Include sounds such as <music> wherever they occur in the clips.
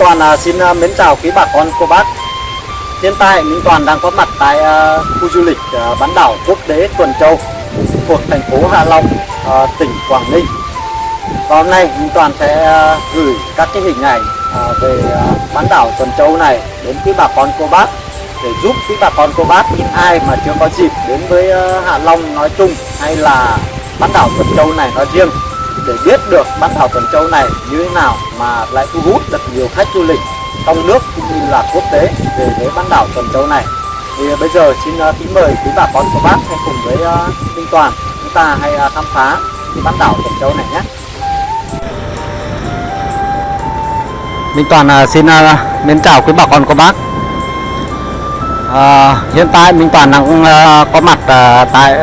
Toàn à, xin à, mến chào quý bà con cô bác. Hiện tại Minh Toàn đang có mặt tại à, khu du lịch à, bán đảo quốc tế Tuần Châu thuộc thành phố Hạ Long, à, tỉnh Quảng Ninh. Và hôm nay Minh Toàn sẽ à, gửi các cái hình ảnh à, về à, bán đảo Tuần Châu này đến quý bà con cô bác để giúp quý bà con cô bác những ai mà chưa có dịp đến với à, Hạ Long nói chung hay là bán đảo Tuần Châu này nói riêng để biết được bán đảo Tuần Châu này như thế nào mà lại thu hút được nhiều khách du lịch trong nước cũng như là quốc tế về với bán đảo Tuần Châu này. Thì bây giờ xin ờ, kính mời quý bà con của bác hãy cùng với ờ, Minh Toàn chúng ta hãy ờ, khám phá cái bán đảo Tuần Châu này nhé. Minh Toàn xin mến chào quý bà con cô bác. À, hiện tại Minh Toàn đang có mặt tại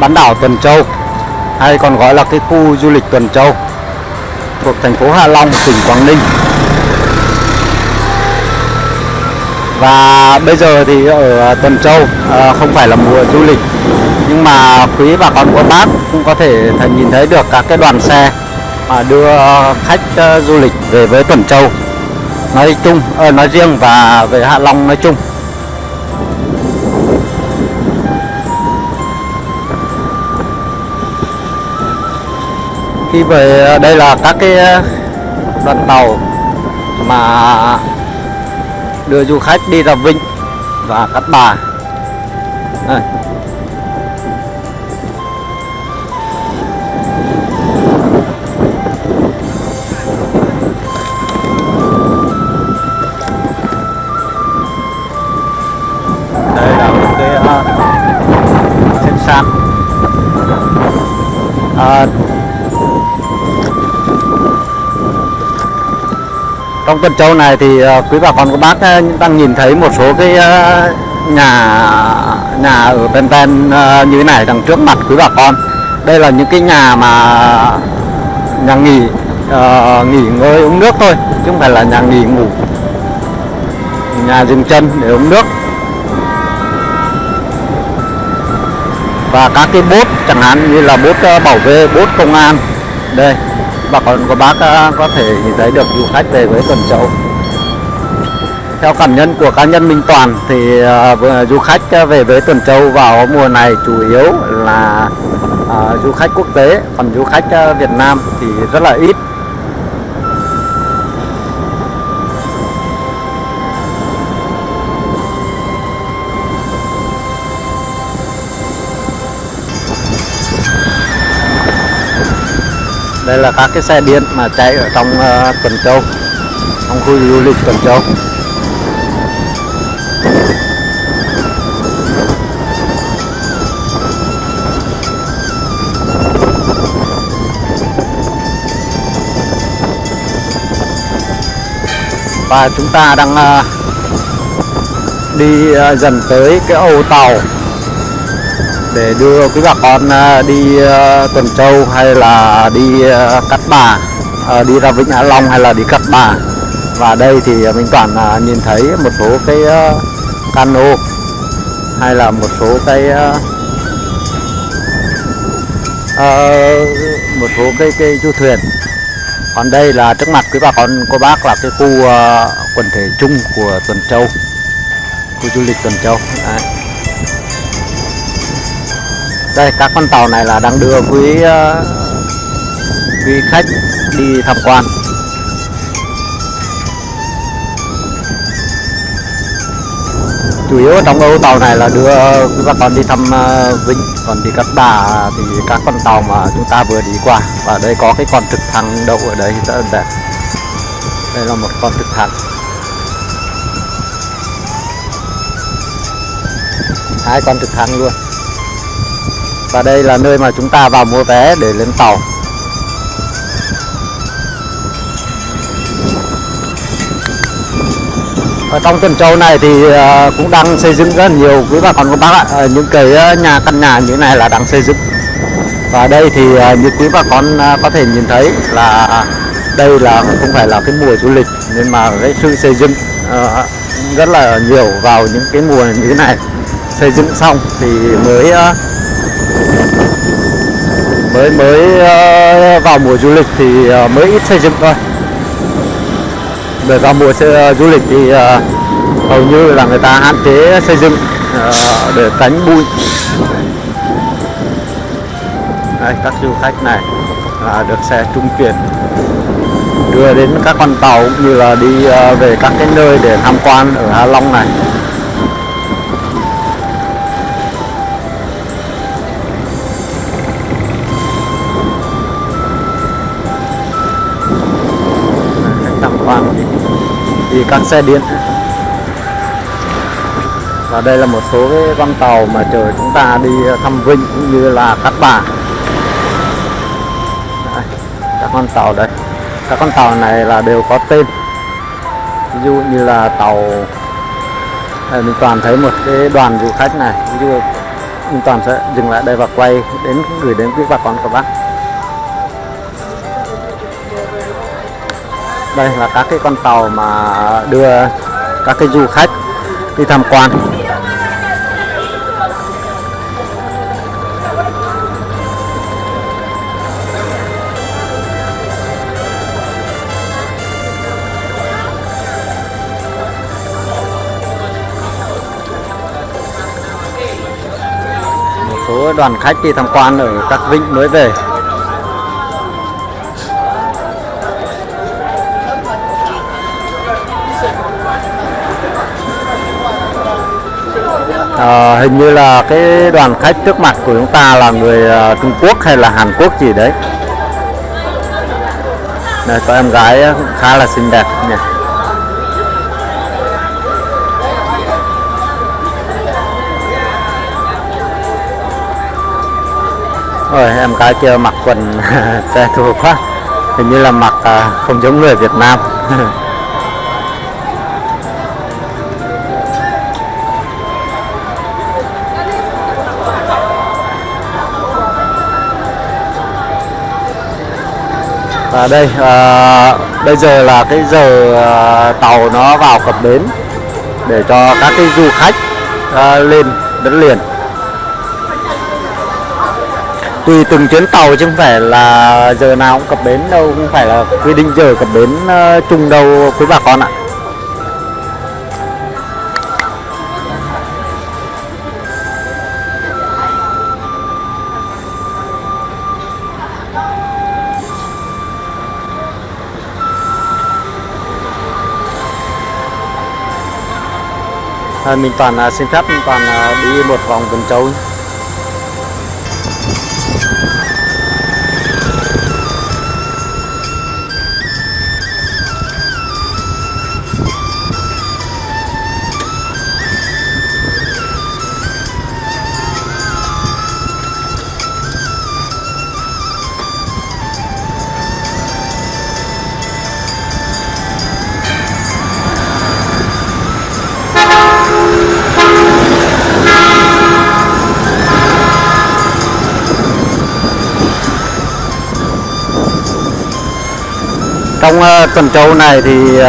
bán đảo Tuần Châu hay còn gọi là cái khu du lịch Tuần Châu thuộc thành phố Hạ Long, tỉnh Quảng Ninh. Và bây giờ thì ở Tuần Châu à, không phải là mùa du lịch nhưng mà quý bà con của bác cũng có thể nhìn thấy được các cái đoàn xe mà đưa khách à, du lịch về với Tuần Châu nói chung ờ, nói riêng và về Hạ Long nói chung. Khi về ờ, đây là các cái ờ, đoàn tàu mà đưa du khách đi ra Vinh và Cát Bà đây. đây là một cái uh, trên sàn uh, trong tuần châu này thì ờ, quý bà con của bác ờ, đang nhìn thấy một số cái ờ, nhà nhà ở ven ven như thế này đằng trước mặt quý bà con. Đây là những cái nhà mà nhà nghỉ uh, nghỉ ngơi uống nước thôi chứ không phải là nhà nghỉ ngủ. Nhà dừng chân để uống nước. Và các cái bốt chẳng hạn như là bốt bảo vệ bốt công an. Đây bà con của bác à, có thể nhìn thấy được du khách về với Tuần Châu. Theo cảm nhận của cá nhân Minh Toàn thì uh, du khách à, về với Tuần Châu vào mùa này chủ yếu là uh, du khách quốc tế, còn du khách uh, Việt Nam thì rất là ít. Đây là các cái xe điện mà chạy ở trong uh, Tuần Châu. Trong khu du lịch Tuần Châu. Và chúng ta đang uh, đi uh, dần tới cái ô tàu để đưa quý bà con à, đi à, Tuần Châu hay là đi à, Cát Bà đi ra Vịnh Hạ Long hay là đi Cát Bà. Và đây thì mình toàn nhìn thấy một số cái cano hay là một số cái một số cái cái du thuyền. Còn đây là trước mặt quý bà con, cô bác là cái khu quần thể chung của Tuần Châu, khu du lịch Tuần Châu. Đấy đây, các con tàu này là đang đưa quý ờ, quý khách đi tham quan. Chủ yếu trong âu tàu này là đưa quý bà con đi thăm ờ, Vinh, còn đi Cát Bà thì các con tàu mà chúng ta vừa đi qua. Và đây có cái con trực thăng đậu ở đây rất là đẹp. Đây là một con trực thăng. Hai con trực thăng luôn và đây là nơi mà chúng ta vào mua vé để lên tàu. Ở trong tuần châu này thì ờ, cũng đang xây dựng rất nhiều quý bà con cô bác ạ. Ờ, những cái ờ, nhà căn nhà như thế này là đang xây dựng. Và đây thì như quý bà con có thể nhìn thấy là đây là không phải là cái mùa du lịch, nhưng mà cái sự xây dựng rất là nhiều vào những cái mùa như thế này. Xây dựng xong thì mới mới mới ờ, vào mùa du lịch thì ờ, mới ít xây dựng thôi. Để vào mùa ờ, du lịch thì hầu như là người ta hạn chế xây dựng để tránh bụi. Đây, các du khách này, là được xe trung chuyển, đưa đến các con tàu cũng như là đi về các cái nơi để tham quan ở Hạ Long này. Đi các xe điện. Và đây là một số cái con tàu mà chờ chúng ta đi thăm Vinh cũng như là Cát Bà. Đây, các con tàu đây. Các con tàu này là đều có tên. Ví dụ như là tàu đây, mình toàn thấy một cái đoàn du khách này. Ví dụ mình toàn sẽ dừng lại đây và quay đến gửi đến quý bà con các bác. Đây là các cái con tàu mà đưa các cái du khách đi tham quan. Một số đoàn khách đi tham quan ở các vịnh mới về. À, hình như là cái đoàn khách trước mặt của chúng ta là người uh, Trung Quốc hay là Hàn Quốc gì đấy? Đây có em gái ờ, khá là xinh đẹp nhỉ. Ôi, em gái kia mặc quần <laughs> xe thù quá. Hình như là mặc uh, không giống người Việt Nam. <laughs> à, đây à, bây giờ là cái giờ à, tàu nó vào cập bến để cho các cái du khách à, lên đất liền. Tùy từng chuyến tàu chứ không phải là giờ nào cũng cập bến đâu không phải là quy định giờ cập bến uh, chung đâu quý bà con ạ. À, mình toàn à, xin phép mình toàn à, đi một vòng tuần châu trong uh, tuần châu này thì uh,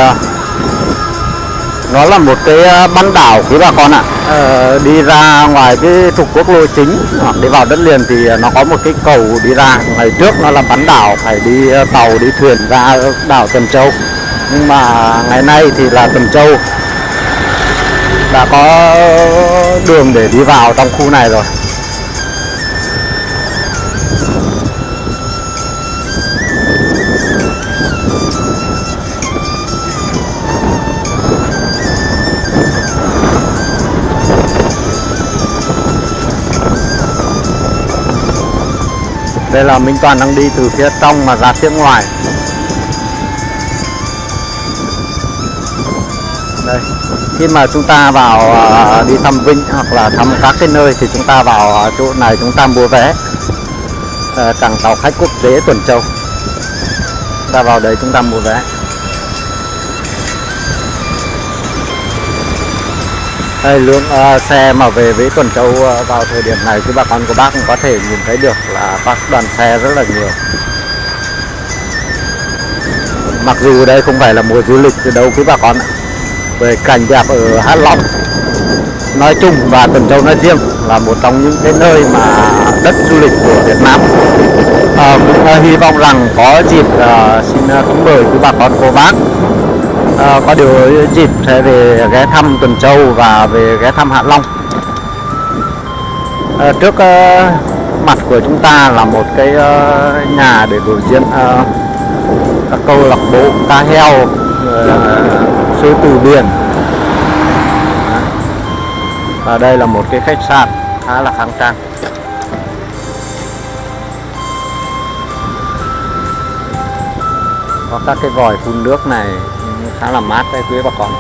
nó là một cái ờ, uh, bán đảo quý bà con ạ. Uh, đi ra ngoài cái trục quốc lộ chính hoặc đi vào đất liền thì nó có một cái cầu đi ra. Ngày trước nó là bán đảo phải đi uh, tàu đi thuyền ra đảo tuần châu. Nhưng mà ngày nay thì là tuần châu. Đã có đường để đi vào trong khu này rồi. Đây là Minh Toàn đang đi từ phía trong mà ra phía ngoài. Đây, khi mà chúng ta vào à, đi thăm Vinh hoặc là thăm các cái nơi thì chúng ta vào à, chỗ này chúng ta mua vé. Ờ, cảng tàu khách quốc tế Tuần Châu. Ta vào đấy chúng ta mua vé. Đây lượng uh, xe mà về với Tuần Châu uh, vào thời điểm này thì bà con của bác cũng có thể nhìn thấy được là các đoàn xe rất là nhiều. Mặc dù đây không phải là mùa du lịch từ đâu quý bà con ạ về cảnh đẹp ở Hạ Long nói chung và Tuần Châu nói riêng là một trong những cái nơi mà đất du lịch của Việt Nam. À, cũng uh, hy vọng rằng có dịp uh, xin uh, cũng mời quý bà con cô bác à, có điều dịp sẽ về ghé thăm Tuần Châu và về ghé thăm Hạ Long. À, trước à, mặt của chúng ta là một cái à, nhà để biểu diễn à, các câu lạc bộ cá heo uh, sư tử biển. Và đây là một cái khách sạn khá là khang trang. Có các cái vòi phun nước này khá là mát đây quý bà con.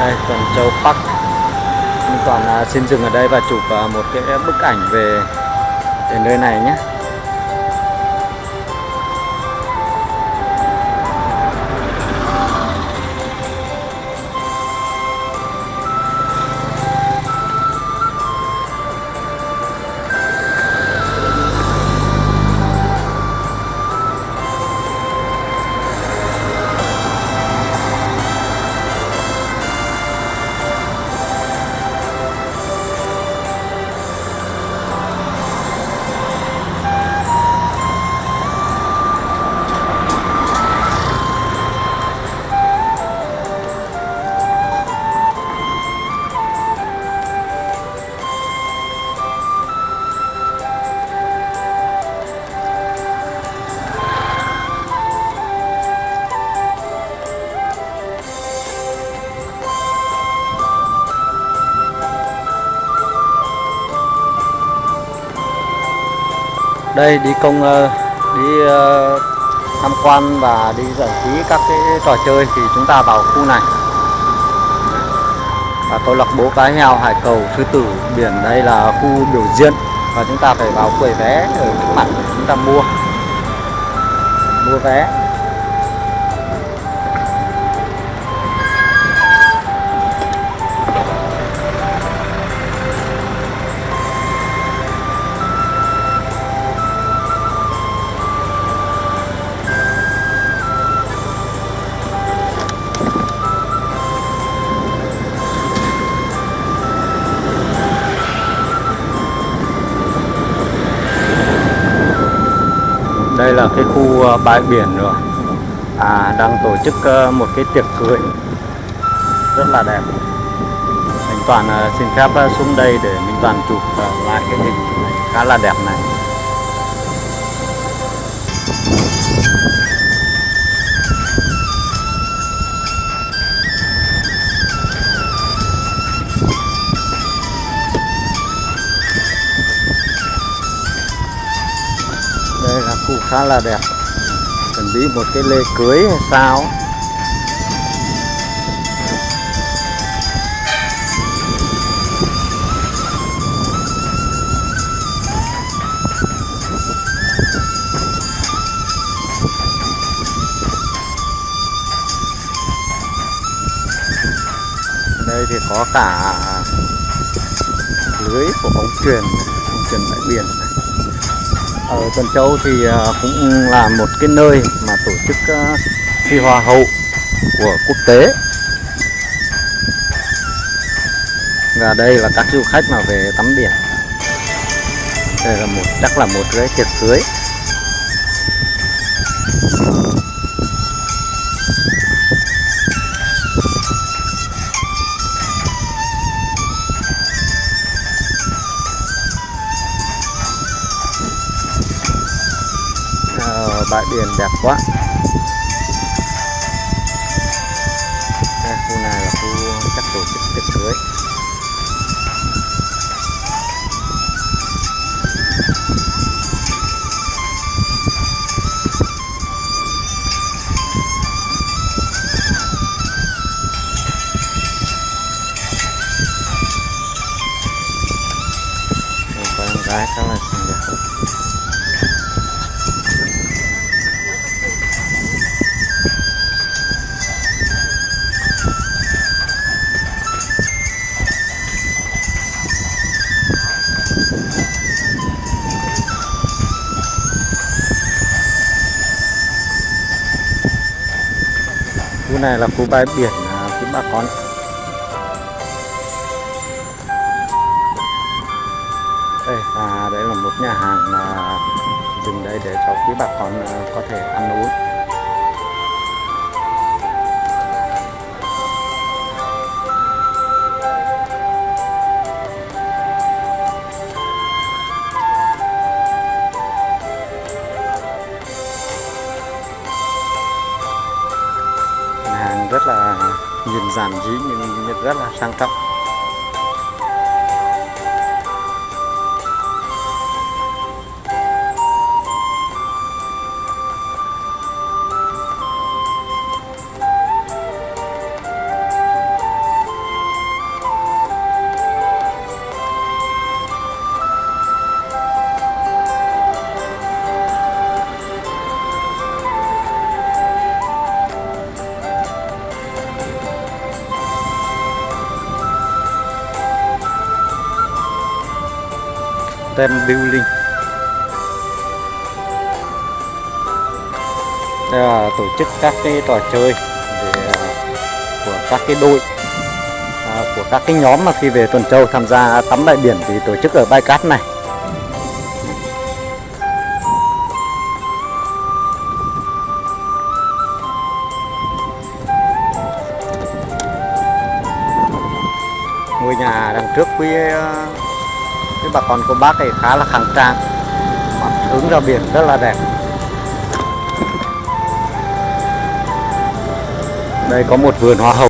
Đây tuần châu park. Toàn à, xin dừng ở đây và chụp à, một cái bức ảnh về, về nơi này nhé. Đây, đi công ờ, đi ờ, tham quan và đi giải trí các cái trò chơi thì chúng ta vào khu này. Và câu lạc bộ cá heo hải cầu sư tử biển đây là khu biểu diễn và chúng ta phải vào quầy vé ở trước mặt để chúng ta mua. Mua vé. Đây là cái khu ờ, bãi biển rồi à đang tổ chức ờ, một cái tiệc cưới. Rất là đẹp. Mình toàn ờ, xin phép xuống đây để mình toàn chụp lại cái hình khá là đẹp này. Khá là đẹp. Chuẩn bị một cái lễ cưới hay sao? Đây thì có cả lưới của bóng truyền bóng chuyền bãi biển ở Tuần Châu thì à, cũng là một cái nơi mà tổ chức à, thi hoa hậu của quốc tế. Và đây là các du khách mà về tắm biển. Đây là một, chắc là một cái tiệc cưới. Bãi biển đẹp quá. À, khu này là khu chắc tổ chức tiệc cưới. Có em gái khá là Bên này là khu bãi biển à, của bà con. Đây và đây là một nhà hàng mà dừng đây để cho quý bà con à, có thể ăn uống. Giản dị nhưng rất là sang trọng. Tem building. Đây là tổ chức các cái trò chơi để, à, của các cái đội à, của các cái nhóm mà khi về tuần châu tham gia tắm bãi biển thì tổ chức ở bãi cát này. Ngôi nhà đằng trước quý cái bà con của bác này khá là khang trang. Hướng ra biển rất là đẹp. Đây có một vườn hoa hồng.